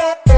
Bye.